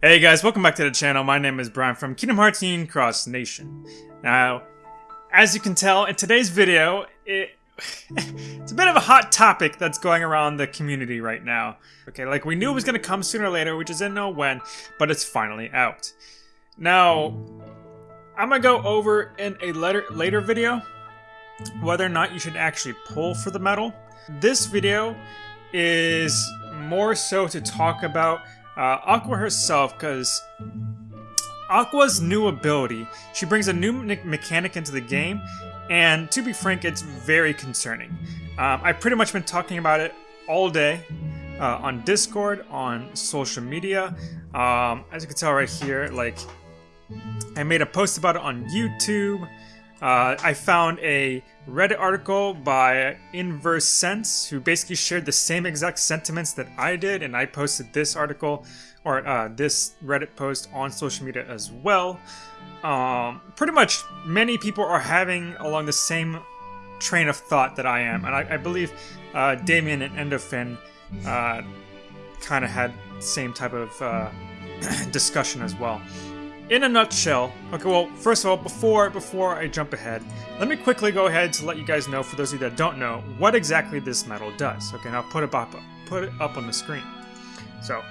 Hey guys, welcome back to the channel. My name is Brian from Kingdom Hearts Union Cross Nation. Now, as you can tell, in today's video, it, it's a bit of a hot topic that's going around the community right now. Okay, like we knew it was going to come sooner or later, we just didn't know when, but it's finally out. Now, I'm going to go over in a later, later video whether or not you should actually pull for the medal. This video is more so to talk about uh, Aqua herself, because Aqua's new ability, she brings a new me mechanic into the game, and to be frank, it's very concerning. Um, I've pretty much been talking about it all day uh, on Discord, on social media. Um, as you can tell right here, like, I made a post about it on YouTube. Uh, I found a Reddit article by Inverse Sense, who basically shared the same exact sentiments that I did, and I posted this article or uh, this Reddit post on social media as well. Um, pretty much, many people are having along the same train of thought that I am, and I, I believe uh, Damien and Endorphin uh, kind of had same type of uh, discussion as well in a nutshell, okay, well, first of all, before before I jump ahead, let me quickly go ahead to let you guys know, for those of you that don't know, what exactly this medal does. Okay, now put it up, put it up on the screen. So,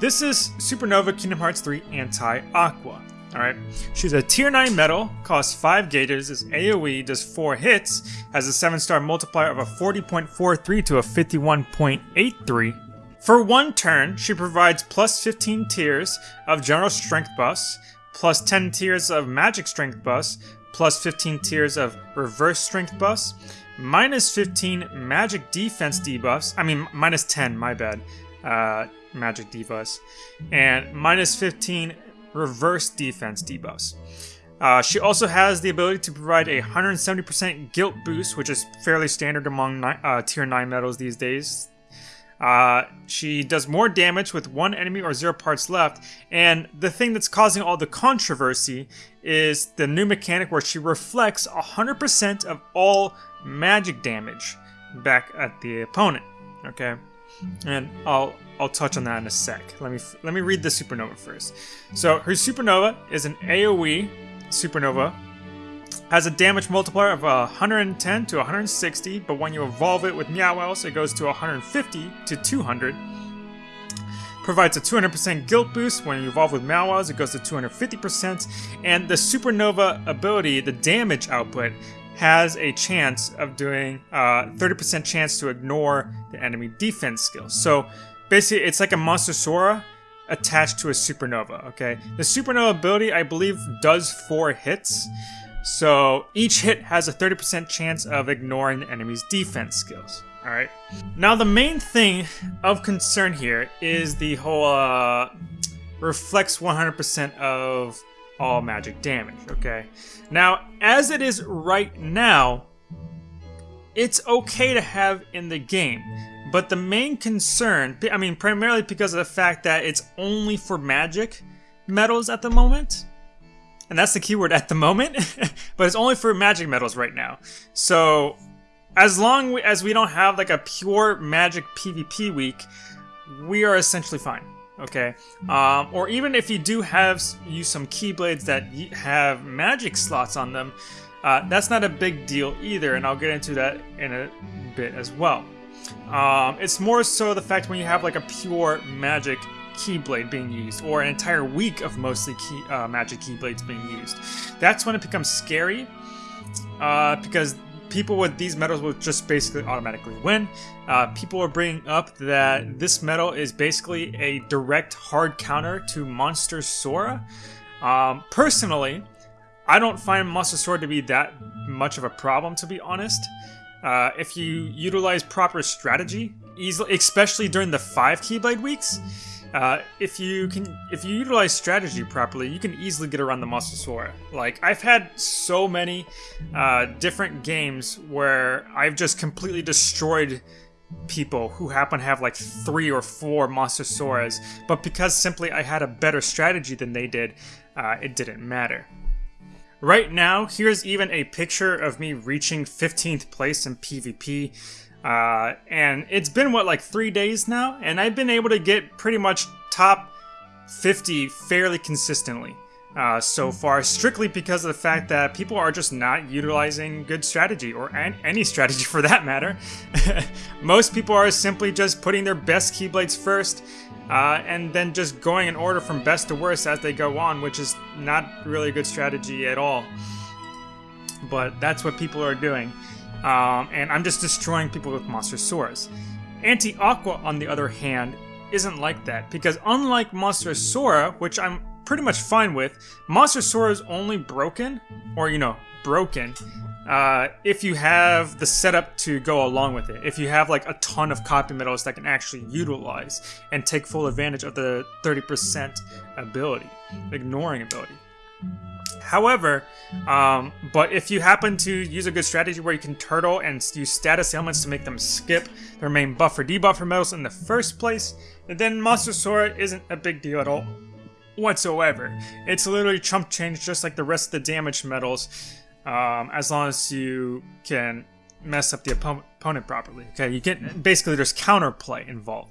this is Supernova Kingdom Hearts 3 Anti-Aqua. Alright, she's a tier 9 medal, costs 5 gauges, is AoE, does 4 hits, has a 7 star multiplier of a 40.43 to a 51.83, for one turn, she provides plus 15 tiers of general strength buffs, plus 10 tiers of magic strength buffs, plus 15 tiers of reverse strength buffs, minus 15 magic defense debuffs, I mean minus 10, my bad, uh, magic debuffs, and minus 15 reverse defense debuffs. Uh, she also has the ability to provide a 170% guilt boost, which is fairly standard among uh, tier 9 medals these days. Uh, she does more damage with one enemy or zero parts left, and the thing that's causing all the controversy is the new mechanic where she reflects 100% of all magic damage back at the opponent. Okay, and I'll I'll touch on that in a sec. Let me let me read the supernova first. So her supernova is an AOE supernova has a damage multiplier of 110 to 160, but when you evolve it with Meow it goes to 150 to 200. Provides a 200% guilt boost. When you evolve with Meow it goes to 250%. And the Supernova ability, the damage output, has a chance of doing a 30% uh, chance to ignore the enemy defense skill. So basically, it's like a Monster Sora attached to a Supernova, okay? The Supernova ability, I believe, does 4 hits. So each hit has a 30% chance of ignoring the enemy's defense skills. Alright. Now the main thing of concern here is the whole uh, reflects 100% of all magic damage, okay? Now, as it is right now, it's okay to have in the game. But the main concern, I mean, primarily because of the fact that it's only for magic medals at the moment, and that's the keyword at the moment, but it's only for magic medals right now. So as long as we don't have like a pure magic PvP week, we are essentially fine. Okay, um, or even if you do have use some keyblades that have magic slots on them, uh, that's not a big deal either, and I'll get into that in a bit as well. Um, it's more so the fact when you have like a pure magic Keyblade being used, or an entire week of mostly key, uh, Magic Keyblades being used. That's when it becomes scary, uh, because people with these medals will just basically automatically win. Uh, people are bringing up that this medal is basically a direct hard counter to Monster Sora. Um, personally, I don't find Monster Sora to be that much of a problem, to be honest. Uh, if you utilize proper strategy, easily, especially during the five Keyblade weeks, uh, if you can, if you utilize strategy properly, you can easily get around the Sora. Like I've had so many uh, different games where I've just completely destroyed people who happen to have like three or four Soras, but because simply I had a better strategy than they did, uh, it didn't matter. Right now, here's even a picture of me reaching 15th place in PvP. Uh, and it's been, what, like three days now? And I've been able to get pretty much top 50 fairly consistently uh, so far, strictly because of the fact that people are just not utilizing good strategy, or an any strategy for that matter. Most people are simply just putting their best Keyblades first, uh, and then just going in order from best to worst as they go on, which is not really a good strategy at all. But that's what people are doing. Um, and I'm just destroying people with Monster Soras. Anti-Aqua, on the other hand, isn't like that, because unlike Monster Sora, which I'm pretty much fine with, Monster Sora is only broken, or you know, broken, uh, if you have the setup to go along with it. If you have like a ton of copy medals that can actually utilize and take full advantage of the 30% ability, ignoring ability. However, um, but if you happen to use a good strategy where you can turtle and use status ailments to make them skip their main buff or debuff for medals in the first place, then Monster Sora isn't a big deal at all whatsoever. It's literally chump change just like the rest of the damage medals, um, as long as you can mess up the opponent properly. Okay, you get basically there's counterplay involved.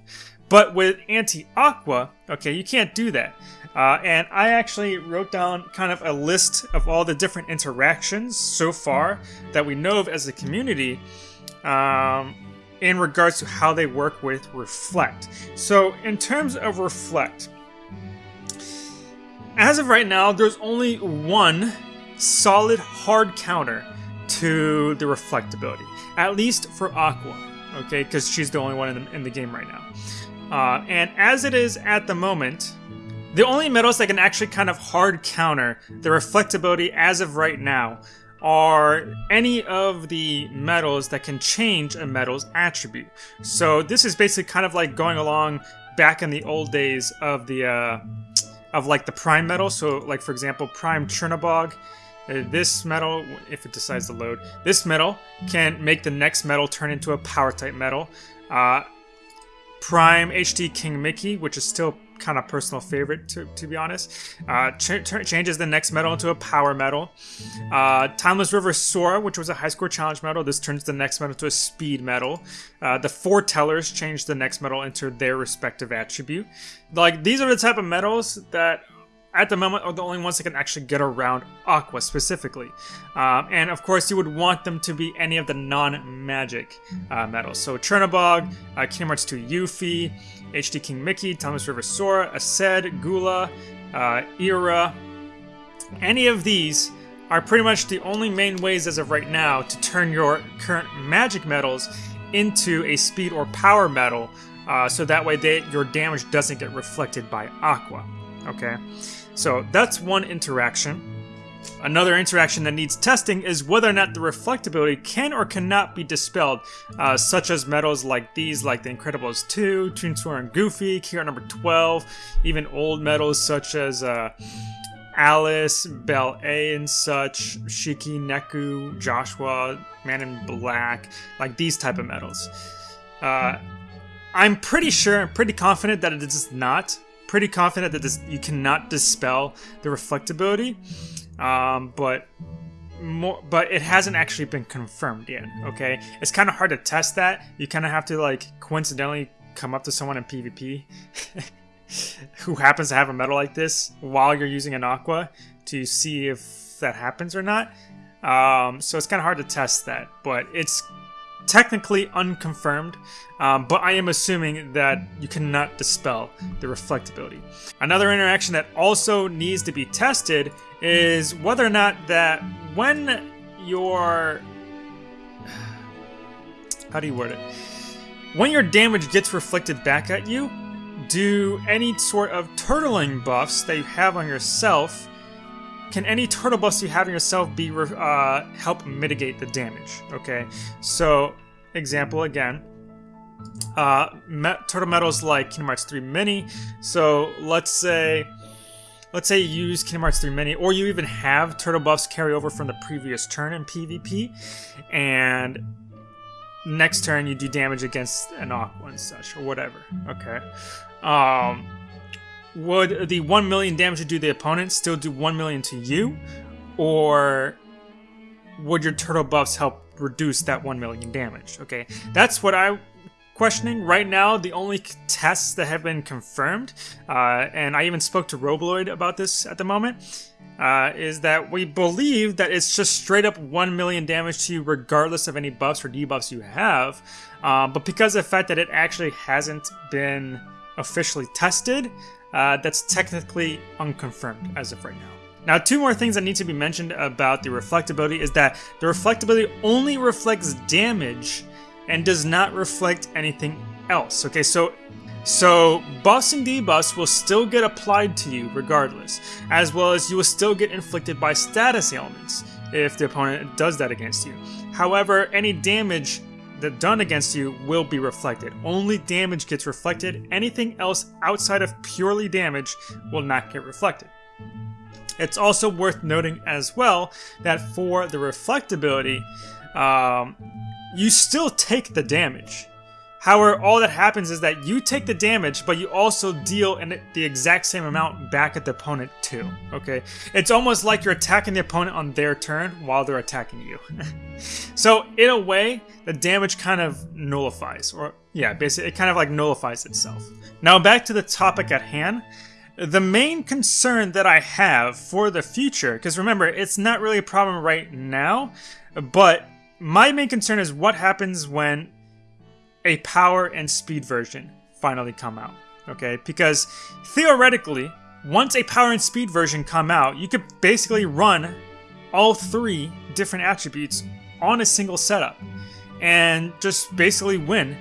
But with anti-aqua, okay, you can't do that. Uh, and I actually wrote down kind of a list of all the different interactions so far that we know of as a community um, in regards to how they work with Reflect. So in terms of Reflect, as of right now, there's only one solid hard counter to the reflect ability, at least for Aqua, okay, because she's the only one in the, in the game right now. Uh, and as it is at the moment, the only medals that can actually kind of hard counter the reflectability as of right now are any of the medals that can change a medal's attribute. So this is basically kind of like going along back in the old days of the uh, of like the prime medal. So like for example, prime Chernobog, uh, this medal, if it decides to load, this medal can make the next medal turn into a power type medal. Uh, prime HD King Mickey, which is still kind of personal favorite to, to be honest. Uh, ch changes the next medal into a power medal. Uh, Timeless River Sora, which was a high score challenge medal, this turns the next medal to a speed medal. Uh, the foretellers change the next medal into their respective attribute. Like these are the type of medals that at the moment are the only ones that can actually get around Aqua specifically. Um, and of course, you would want them to be any of the non-magic uh, medals. So Chernobog, uh, Kingdom Hearts 2 Yuffie, HD King Mickey, Timeless River Sora, Aced, Gula, uh, Ira. Any of these are pretty much the only main ways as of right now to turn your current magic medals into a speed or power medal uh, so that way they, your damage doesn't get reflected by Aqua. Okay, so that's one interaction. Another interaction that needs testing is whether or not the reflectability can or cannot be dispelled, uh, such as medals like these, like the Incredibles 2, Toon Sora and Goofy, Kira number 12, even old medals such as uh, Alice, Belle A and such, Shiki, Neku, Joshua, Man in Black, like these type of medals. Uh, I'm pretty sure, I'm pretty confident that it is not. Pretty confident that this you cannot dispel the reflectability. Um, but more, but it hasn't actually been confirmed yet. Okay, it's kind of hard to test that. You kind of have to like coincidentally come up to someone in PvP who happens to have a medal like this while you're using an aqua to see if that happens or not. Um, so it's kind of hard to test that, but it's technically unconfirmed, um, but I am assuming that you cannot dispel the reflectability. Another interaction that also needs to be tested is whether or not that when your... How do you word it? When your damage gets reflected back at you, do any sort of turtling buffs that you have on yourself can any turtle buffs you have on yourself be uh, help mitigate the damage? Okay, so example again, uh, turtle medals like Kingdom Hearts 3 Mini. So let's say, let's say you use Kingdom Hearts 3 Mini, or you even have turtle buffs carry over from the previous turn in PvP, and next turn you do damage against an Aqua and such, or whatever. Okay. Um, would the 1 million damage you do the opponent still do 1 million to you? Or would your turtle buffs help reduce that 1 million damage? Okay, that's what I'm questioning. Right now, the only tests that have been confirmed, uh, and I even spoke to Robloid about this at the moment, uh, is that we believe that it's just straight up 1 million damage to you regardless of any buffs or debuffs you have. Uh, but because of the fact that it actually hasn't been officially tested, uh, that's technically unconfirmed as of right now. Now, two more things that need to be mentioned about the reflectability is that the reflectability only reflects damage and does not reflect anything else. Okay, so so buffs and debuffs will still get applied to you regardless, as well as you will still get inflicted by status ailments if the opponent does that against you. However, any damage that done against you will be reflected. Only damage gets reflected. Anything else outside of purely damage will not get reflected. It's also worth noting as well that for the reflectability, um, you still take the damage. However, all that happens is that you take the damage, but you also deal in the exact same amount back at the opponent too, okay? It's almost like you're attacking the opponent on their turn while they're attacking you. so, in a way, the damage kind of nullifies, or yeah, basically, it kind of like nullifies itself. Now, back to the topic at hand. The main concern that I have for the future, because remember, it's not really a problem right now, but my main concern is what happens when a power and speed version finally come out. Okay, because theoretically, once a power and speed version come out, you could basically run all three different attributes on a single setup and just basically win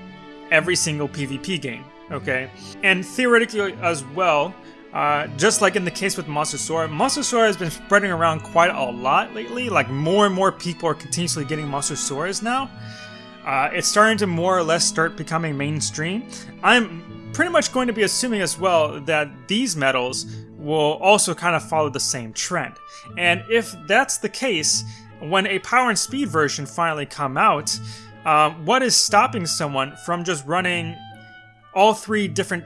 every single PvP game. Okay, and theoretically as well, uh, just like in the case with Monster Sora, Monster Sora has been spreading around quite a lot lately. Like more and more people are continuously getting Monster Soras now. Uh, it's starting to more or less start becoming mainstream. I'm pretty much going to be assuming as well that these medals will also kind of follow the same trend. And if that's the case, when a power and speed version finally come out, uh, what is stopping someone from just running all three different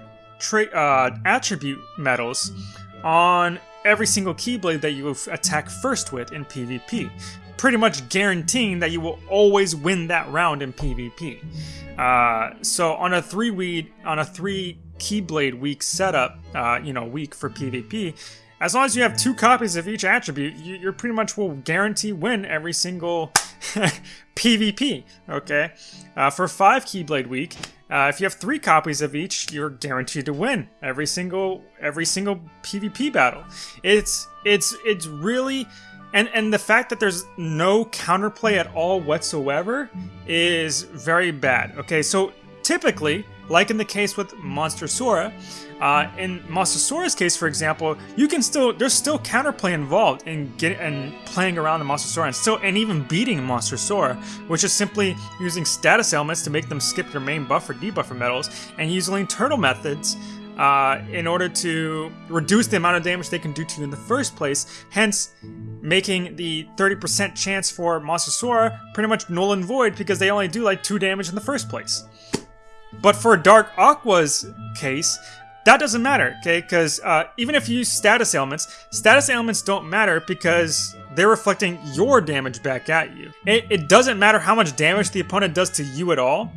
uh, attribute medals on every single Keyblade that you attack first with in PvP? Pretty much guaranteeing that you will always win that round in PvP. Uh, so on a three weed on a three Keyblade week setup, uh, you know, week for PvP, as long as you have two copies of each attribute, you, you pretty much will guarantee win every single PvP. Okay, uh, for five Keyblade week, uh, if you have three copies of each, you're guaranteed to win every single every single PvP battle. It's it's it's really and and the fact that there's no counterplay at all whatsoever is very bad. Okay, so typically, like in the case with Monster Sora, uh, in Monster Sora's case, for example, you can still there's still counterplay involved in getting and playing around the Monster Sora and still and even beating Monster Sora, which is simply using status ailments to make them skip your main buff or debuffer medals and using turtle methods uh, in order to reduce the amount of damage they can do to you in the first place, hence making the 30% chance for Monster Sora pretty much null and void because they only do like 2 damage in the first place. But for Dark Aqua's case, that doesn't matter, okay? Because uh, even if you use status ailments, status ailments don't matter because they're reflecting your damage back at you. It, it doesn't matter how much damage the opponent does to you at all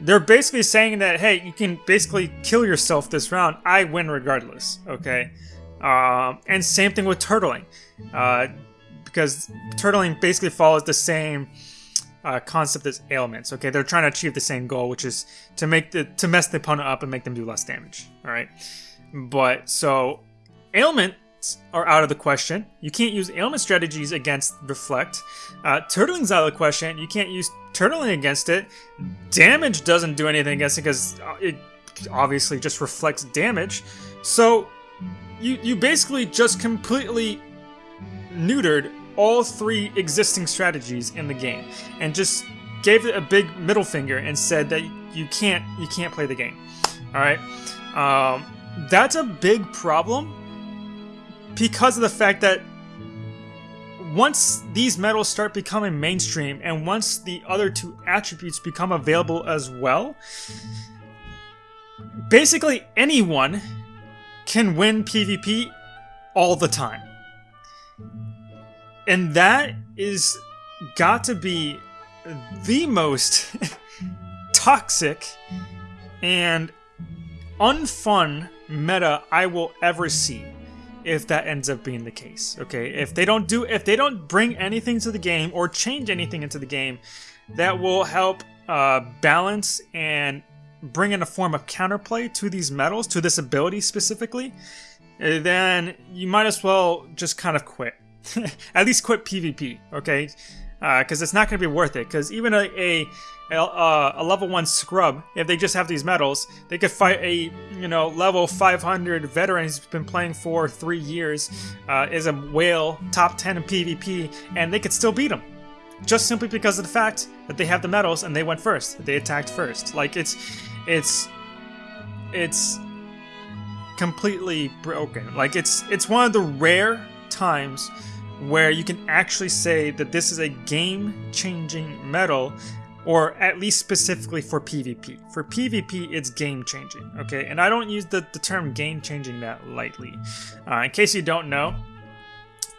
they're basically saying that, hey, you can basically kill yourself this round. I win regardless, okay? Um, and same thing with turtling. Uh, because turtling basically follows the same uh, concept as ailments. Okay, they're trying to achieve the same goal, which is to make the to mess the opponent up and make them do less damage. All right, but so ailment are out of the question. You can't use ailment strategies against Reflect. Uh, turtling's out of the question. You can't use turtling against it. Damage doesn't do anything against it because uh, it obviously just reflects damage. So you you basically just completely neutered all three existing strategies in the game and just gave it a big middle finger and said that you can't you can't play the game. All right, um, that's a big problem because of the fact that once these medals start becoming mainstream and once the other two attributes become available as well, basically anyone can win PvP all the time. And that is got to be the most toxic and unfun meta I will ever see if that ends up being the case. Okay, if they don't do, if they don't bring anything to the game or change anything into the game that will help uh, balance and bring in a form of counterplay to these medals, to this ability specifically, eh, then you might as well just kind of quit. At least quit PvP, okay? Because uh, it's not going to be worth it. Because even a, a a, a, level 1 scrub, if they just have these medals, they could fight a, you know, level 500 veteran who's been playing for three years, uh, is a whale, top 10 in PvP, and they could still beat him. Just simply because of the fact that they have the medals and they went first, they attacked first. Like, it's, it's, it's completely broken. Like, it's, it's one of the rare times where you can actually say that this is a game-changing medal or at least specifically for PvP. For PvP, it's game changing, okay? And I don't use the, the term game changing that lightly. Uh, in case you don't know,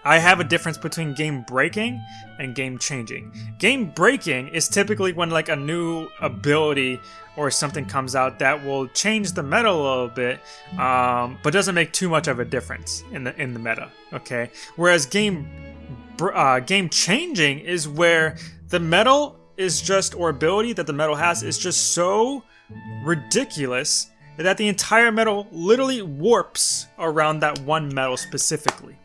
I have a difference between game breaking and game changing. Game breaking is typically when like a new ability or something comes out that will change the meta a little bit, um, but doesn't make too much of a difference in the in the meta. Okay, whereas game uh, game changing is where the medal is just, or ability that the medal has is just so ridiculous that the entire medal literally warps around that one medal specifically.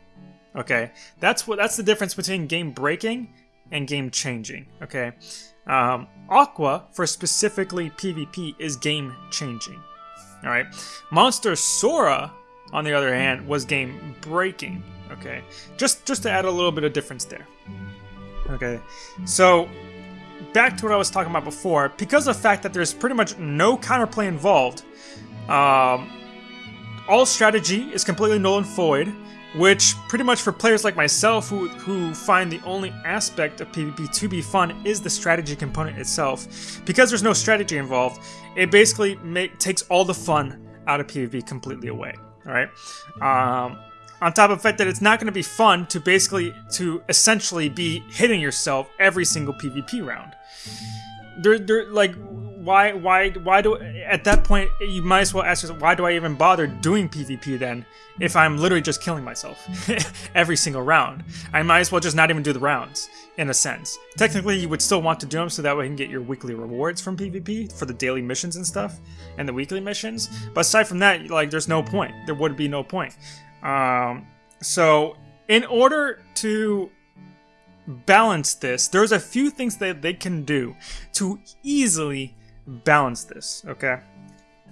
Okay, that's what that's the difference between game breaking and game changing. Okay, um, Aqua for specifically PvP is game changing. All right, Monster Sora on the other hand was game breaking. Okay, just just to add a little bit of difference there. Okay, so back to what I was talking about before, because of the fact that there's pretty much no counterplay involved, um, all strategy is completely null and void, which pretty much for players like myself who, who find the only aspect of PvP to be fun is the strategy component itself. Because there's no strategy involved, it basically make, takes all the fun out of PvP completely away. Alright? Um, on top of the fact that it's not going to be fun to basically, to essentially be hitting yourself every single PvP round. They're, they're like, why, why, why do, at that point, you might as well ask yourself, why do I even bother doing PvP then, if I'm literally just killing myself every single round? I might as well just not even do the rounds, in a sense. Technically, you would still want to do them so that way you can get your weekly rewards from PvP for the daily missions and stuff, and the weekly missions. But aside from that, like, there's no point. There would be no point. Um, so, in order to balance this, there's a few things that they can do to easily balance this, okay?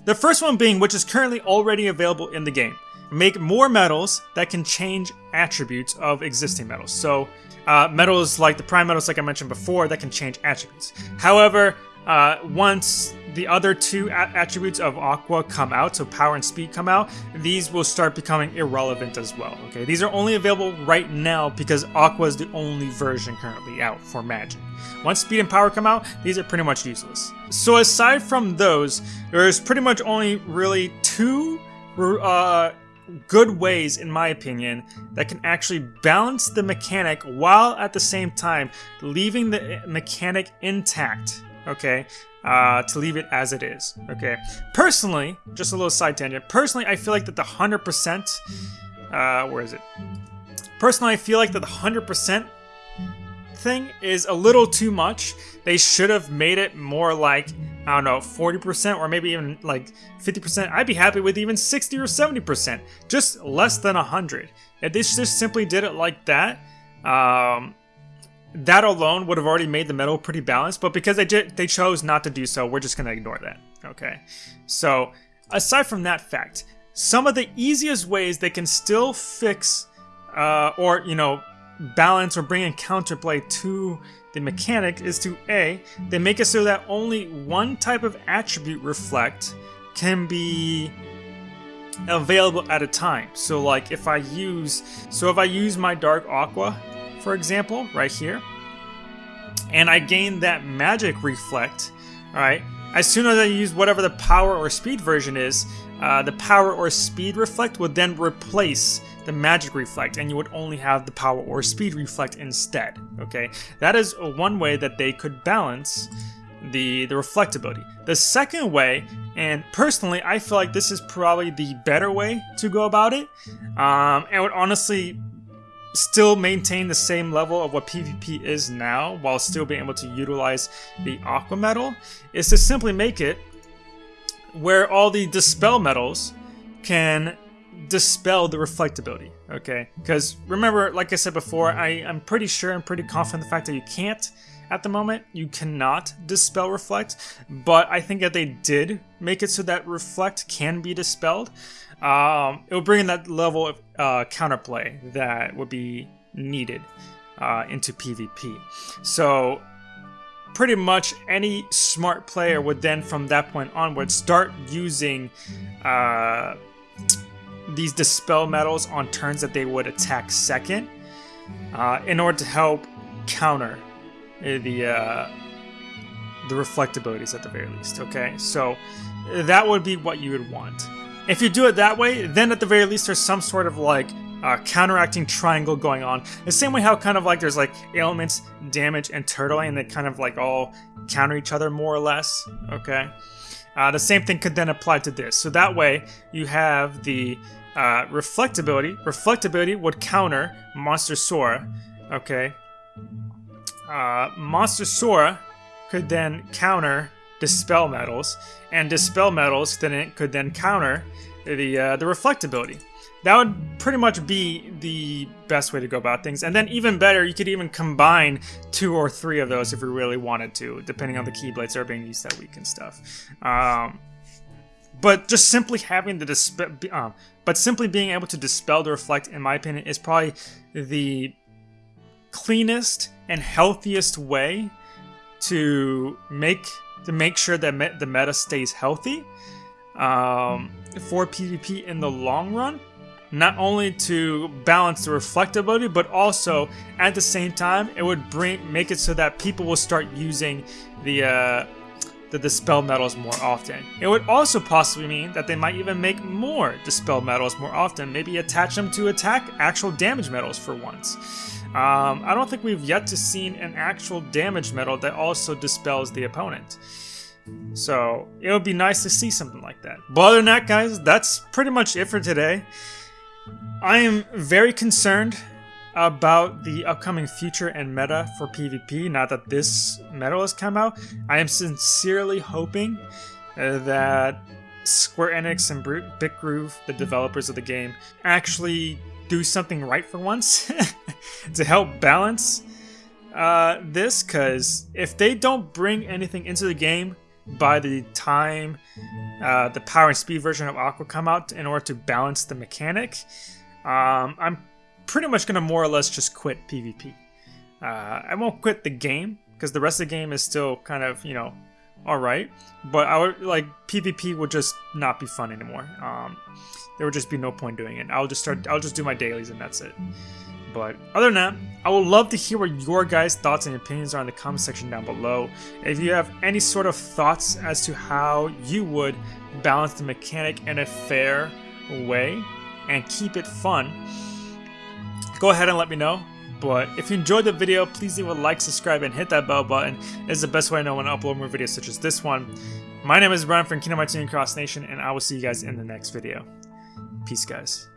The first one being, which is currently already available in the game, make more medals that can change attributes of existing medals. So, uh, medals like the prime medals like I mentioned before, that can change attributes. However, uh, once the other two attributes of Aqua come out, so power and speed come out, these will start becoming irrelevant as well. Okay, these are only available right now because Aqua is the only version currently out for Magic. Once speed and power come out, these are pretty much useless. So aside from those, there's pretty much only really two uh, good ways, in my opinion, that can actually balance the mechanic while at the same time leaving the mechanic intact okay, uh, to leave it as it is, okay. Personally, just a little side tangent, personally, I feel like that the 100%, uh, where is it? Personally, I feel like that the 100% thing is a little too much. They should have made it more like, I don't know, 40% or maybe even like 50%. I'd be happy with even 60 or 70%, just less than 100. If they just simply did it like that, um, that alone would have already made the medal pretty balanced, but because they did, they chose not to do so, we're just going to ignore that. Okay, so aside from that fact, some of the easiest ways they can still fix uh, or, you know, balance or bring in counterplay to the mechanic is to A, they make it so that only one type of attribute reflect can be available at a time. So like if I use, so if I use my Dark Aqua for example, right here, and I gain that magic reflect, alright, as soon as I use whatever the power or speed version is, uh, the power or speed reflect would then replace the magic reflect and you would only have the power or speed reflect instead okay? That is one way that they could balance the, the reflectability. The second way, and personally, I feel like this is probably the better way to go about it, um, and would honestly still maintain the same level of what PvP is now while still being able to utilize the Aqua Medal, is to simply make it where all the Dispel medals can dispel the reflectability, okay? Because remember, like I said before, I, I'm pretty sure I'm pretty confident the fact that you can't at the moment. You cannot dispel reflect, but I think that they did make it so that reflect can be dispelled. Um, it would bring in that level of uh, counterplay that would be needed uh, into PvP. So pretty much any smart player would then from that point onward start using uh, these dispel medals on turns that they would attack second uh, in order to help counter the uh, the reflectabilities at the very least. Okay, so that would be what you would want. If you do it that way, then at the very least there's some sort of like uh, counteracting triangle going on. The same way how kind of like there's like ailments, damage, and turtling, and they kind of like all counter each other more or less. Okay. Uh, the same thing could then apply to this. So that way you have the uh, reflectability. Reflectability would counter Monster Sora. Okay. Uh, Monster Sora could then counter Dispel Medals, and Dispel Medals then it could then counter the uh, the reflectability. That would pretty much be the best way to go about things. And then even better, you could even combine two or three of those if you really wanted to, depending on the keyblades that are being used that week and stuff. Um, but just simply having the dispel, um, but simply being able to dispel the reflect, in my opinion, is probably the cleanest and healthiest way to make to make sure that me the meta stays healthy um, for PvP in the long run. Not only to balance the reflectability, but also at the same time, it would bring make it so that people will start using the uh, the dispel medals more often. It would also possibly mean that they might even make more dispel medals more often, maybe attach them to attack actual damage medals for once. Um, I don't think we've yet to seen an actual damage medal that also dispels the opponent. So it would be nice to see something like that. But other than that, guys, that's pretty much it for today. I am very concerned about the upcoming future and meta for PvP now that this medal has come out. I am sincerely hoping uh, that Square Enix and Bitgroove, the developers of the game, actually do something right for once to help balance uh, this because if they don't bring anything into the game by the time uh, the power and speed version of Aqua come out in order to balance the mechanic, um, I'm pretty much going to more or less just quit PvP. Uh, I won't quit the game because the rest of the game is still kind of, you know, alright. But I would like PvP would just not be fun anymore. Um, there would just be no point doing it. I'll just start. I'll just do my dailies and that's it. But other than that, I would love to hear what your guys' thoughts and opinions are in the comment section down below. If you have any sort of thoughts as to how you would balance the mechanic in a fair way and keep it fun, go ahead and let me know. But if you enjoyed the video, please leave a like, subscribe, and hit that bell button. It's the best way I know when I upload more videos such as this one. My name is Brian from Kingdom Hearts Cross Nation, and I will see you guys in the next video. Peace, guys.